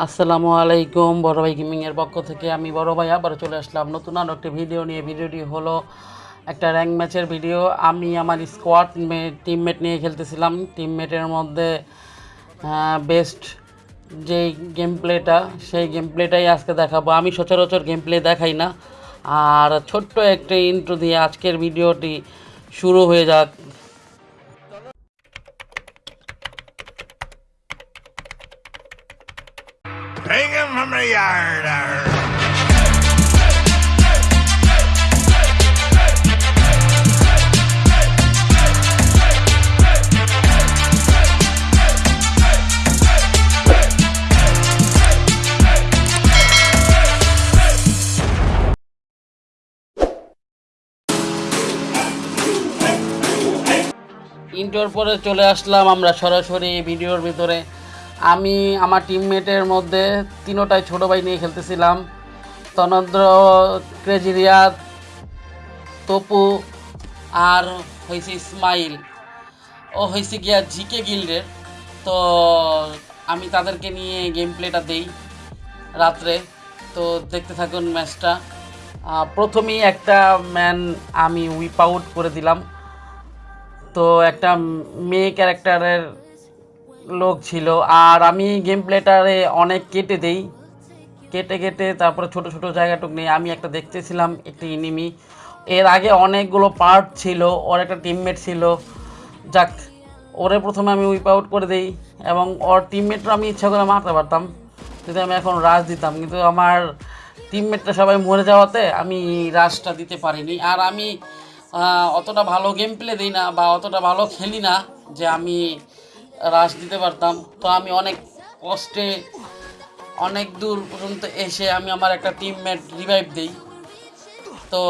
আসসালামু আলাইকুম বড় ভাই গেমিংয়ের পক্ষ থেকে। আমি বড় ভাই আবার চলে আসলাম নতুন আরও একটি ভিডিও নিয়ে। ভিডিওটি হলো একটা র্যাঙ্ক ম্যাচের ভিডিও আমি আমার স্কোয়াড টিমমেট নিয়ে খেলতেছিলাম। টিমমেটের মধ্যে বেস্ট যেই গেম প্লেটা সেই গেম প্লেটাই আজকে দেখাবো। আমি সচরাচর গেম প্লে দেখাই না। আর ছোট্ট একটা ইন্ট্রো দিয়ে আজকের ভিডিওটি শুরু হয়ে যাক। Hang him from the yard. ইন্টোর পরে চলে আসলাম আমরা সরাসরি ভিডিওর ভিতরে আমি আমার টিমমেটের মধ্যে তিনোটাই ছোটো ভাই নিয়ে খেলতেছিলাম। তনন্দ্র ক্রেজিরিয়া তপু আর হয়েছে ইসমাইল। ও হয়েছে গিয়া জিকে গিল্ডের। তো আমি তাদেরকে নিয়ে গেম প্লেটা দেই রাত্রে। তো দেখতে থাকুন ম্যাচটা। প্রথমেই একটা ম্যান আমি উইপ আউট করে দিলাম। তো একটা মেয়ে ক্যারেক্টারের লোক ছিল। আর আমি গেম প্লেটারে অনেক কেটে দেই। কেটে কেটে তারপরে ছোট ছোট জায়গাটুক নিয়ে আমি একটা দেখতেছিলাম একটি এনিমি এর আগে অনেকগুলো পার্ট ছিল, ওর একটা টিমমেট ছিল। যাক, ওরে প্রথমে আমি উইপ আউট করে দিই এবং ওর টিমমেটরা আমি ইচ্ছা করে মারতে পারতাম। যদি আমি এখন রাশ দিতাম, কিন্তু আমার টিমমেটরা সবাই মরে যাওয়াতে আমি রাশটা দিতে পারিনি। আর আমি অতটা ভালো গেম প্লে দিই না বা অতটা ভালো খেলি না যে আমি রাশ দিতে পারতাম। তো আমি অনেক কষ্টে অনেক দূর পর্যন্ত এসে আমি আমার একটা টিমমেট রিভাইভ দিই। তো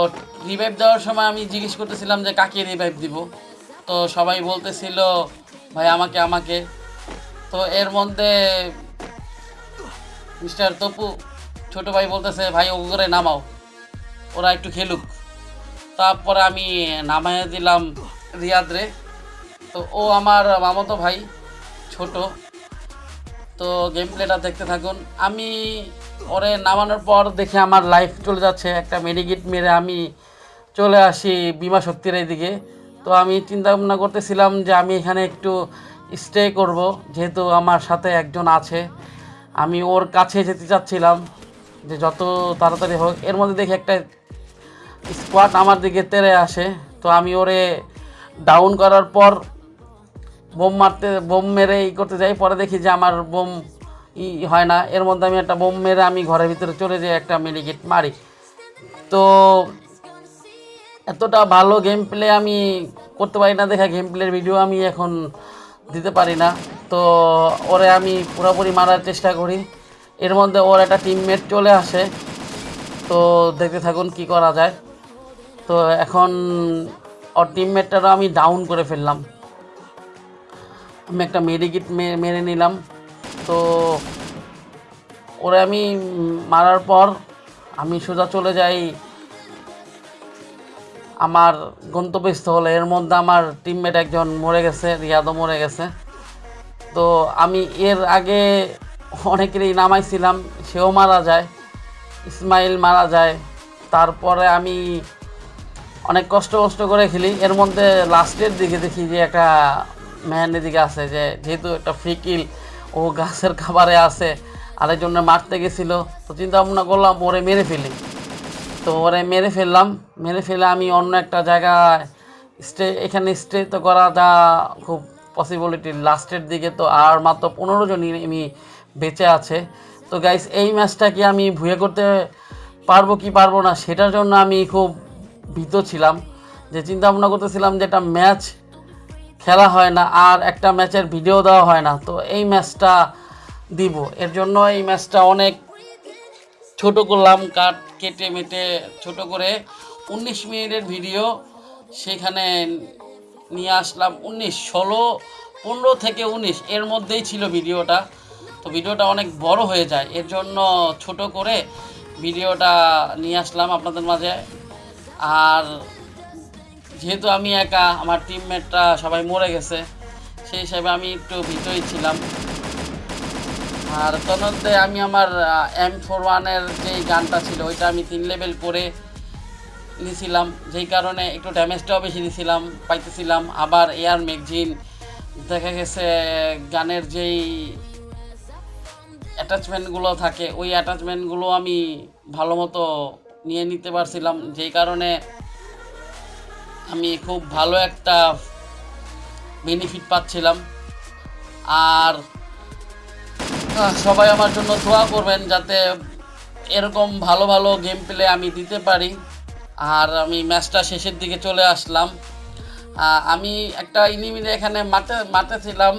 রিভাইভ দেওয়ার সময় আমি জিজ্ঞেস করতেছিলাম যে, কাকে রিভাইভ দিব? তো সবাই বলতেছিল, ভাই, আমাকে আমাকে। তো এর মধ্যে মিস্টার তপু, ছোট ভাই বলতেছে, ভাই ও করে নামাও। ওরা একটু খেলুক। তারপরে আমি নামাইয়ে দিলাম রিয়াদ রে তো ও আমার মামাতো ভাই ছোট। তো গেম প্লেটা দেখতে থাকুন। আমি ওরে নামানোর পর দেখে আমার লাইফ চলে যাচ্ছে। একটা মেডিকিট মেরে আমি চলে আসি বিমা শক্তির এইদিকে। তো আমি চিন্তা ভাবনা করতেছিলাম যে আমি এখানে একটু স্টে করব, যেহেতু আমার সাথে একজন আছে। আমি ওর কাছে যেতে চাচ্ছিলাম যে যত তাড়াতাড়ি হোক। এর মধ্যে দেখি একটা স্কোয়াড আমার দিকে তেড়ে আসে। তো আমি ওরে ডাউন করার পর বোম মারতে, বোম মেরে ই করতে যাই, পরে দেখি যে আমার বোম ই হয় না। এর মধ্যে আমি একটা বোম মেরে আমি ঘরের ভিতরে চলে যাই, একটা মেডিকেট মারি। তো এতটা ভালো গেম প্লে আমি করতে পারি না দেখা গেম প্লের ভিডিও আমি এখন দিতে পারি না। তো ওরে আমি পুরোপুরি মারার চেষ্টা করি। এর মধ্যে ওর একটা টিমমেট চলে আসে। তো দেখতে থাকুন কি করা যায়। তো এখন ওর টিমমেটটারও আমি ডাউন করে ফেললাম। আমি একটা মেডিকিট মেরে নিলাম। তো ওরে আমি মারার পর আমি সোজা চলে যাই আমার গন্তব্যস্থলে। এর মধ্যে আমার টিমমেট একজন মরে গেছে, রিয়াদও মরে গেছে। তো আমি এর আগে অনেকেরই নামাইছিলাম, সেও মারা যায়, ইসমাইল মারা যায়। তারপরে আমি অনেক কষ্ট কষ্ট করে খেলি। এর মধ্যে লাস্টের দিকে দেখি যে একটা ম্যান এদিকে আছে যে, যেহেতু একটা ফ্রিকিল ও গাছের খাবারে আছে আরেকজনে মারতে গেছিল, তো চিন্তা ভাবনা করলাম ওরে মেরে ফেলি। তো ওরে মেরে ফেললাম, মেরে ফেলে আমি অন্য একটা জায়গায় স্টে, এখানে স্টে তো করা যা খুব পসিবিলিটি লাস্টের দিকে তো আর মাত্র পনেরো জনই আমি বেঁচে আছে। তো গাইস এই ম্যাচটা কি আমি ভুয়ে করতে পারব কি পারব না, সেটার জন্য আমি খুব ভীত ছিলাম। যে চিন্তা ভাবনা করতেছিলাম যে একটা ম্যাচ খেলা হয় না আর একটা ম্যাচের ভিডিও দেওয়া হয় না। তো এই ম্যাচটা দিব। এর জন্য এই ম্যাচটা অনেক ছোট করলাম কাট কেটে মেটে ছোট করে। উনিশ মিনিটের ভিডিও, সেখানে নিয়ে আসলাম উনিশ, ষোলো, পনেরো থেকে উনিশ, এর মধ্যেই ছিল ভিডিওটা। তো ভিডিওটা অনেক বড় হয়ে যায়, এর জন্য ছোট করে ভিডিওটা নিয়ে আসলাম আপনাদের মাঝে। আর যেহেতু আমি একা, আমার টিমমেটরা সবাই মরে গেছে, সেই হিসাবে আমি একটু ভিতরেই ছিলাম। আর তন্মধ্যে আমি আমার এম ফোর ওয়ানের যেই গানটা ছিল, ওইটা আমি তিন লেভেল করে নিয়েছিলাম যেই কারণে একটু ড্যামেজটাও বেশি দিয়েছিলাম পাইতেছিলাম। আবার এয়ার ম্যাগজিন দেখা গেছে, গানের যেই অ্যাটাচমেন্টগুলো থাকে, ওই অ্যাটাচমেন্টগুলো আমি ভালো মতো নিয়ে নিতে পারছিলাম, যেই কারণে আমি খুব ভালো একটা বেনিফিট পাচ্ছিলাম। আর সবাই আমার জন্য দোয়া করবেন যাতে এরকম ভালো ভালো গেম প্লে আমি দিতে পারি। আর আমি ম্যাচটা শেষের দিকে চলে আসলাম। আমি একটা ইনিমির এখানে মাঠে মাঠে ছিলাম।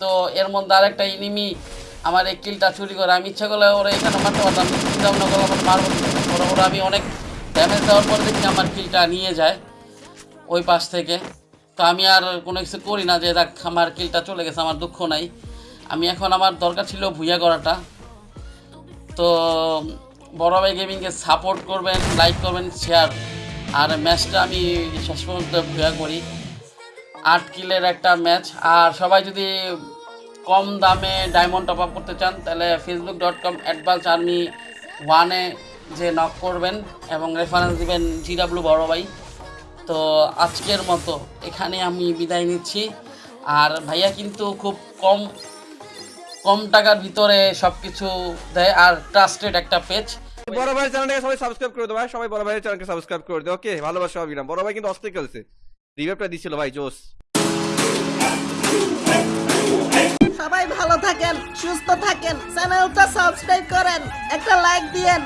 তো এর মধ্যে আরেকটা ইনিমি আমার এই কিলটা চুরি করে। আমি ইচ্ছা করলে ওরা এখানে মারতে পারতাম চিন্তা ভাবনা করলাম আমার মারবো ওরা আমি অনেক ড্যামেজ দেওয়ার পর দেখি আমার কিলটা নিয়ে যায়। ওই পাশ থেকে। তো আমি আর কোনো কিছু করি না যে, দেখ, আমার কিলটা চলে গেছে, আমার দুঃখ নাই। আমি এখন আমার দরকার ছিল ভুইয়া করাটা তো বড় ভাই গেমিংকে সাপোর্ট করবেন, লাইক করবেন, শেয়ার। আর ম্যাচটা আমি শেষ পর্যন্ত ভুয়া করি। আট কিলের একটা ম্যাচ। আর সবাই যদি কম দামে ডায়মন্ড টপ আপ করতে চান, তাহলে Facebook dot com advance army ওয়ানে যে নক করবেন এবং রেফারেন্স দিবেন জিডাব্লু বড় ভাই। তো আজকের মতো এখানে আমি বিদায় নিচ্ছি। আর ভাইয়া কিন্তু খুব কম কম টাকার ভিতরে সব কিছু দেয় আর ট্রাস্টেড একটা পেজ বড় ভাই চ্যানেলটাকে সবাই সাবস্ক্রাইব করে দেবো ভাই সবাই বড় ভাইয়ের চ্যানেলকে সাবস্ক্রাইব করে দেবো ওকে ভালোবাসা অবিরাম বড় ভাই কিন্তু অস্থির খেলছে। রিভাইভটা দিছিল ভাই জোস সবাই ভালো থাকেন সুস্থ থাকেন চ্যানেলটা সাবস্ক্রাইব করেন একটা লাইক দিয়েন।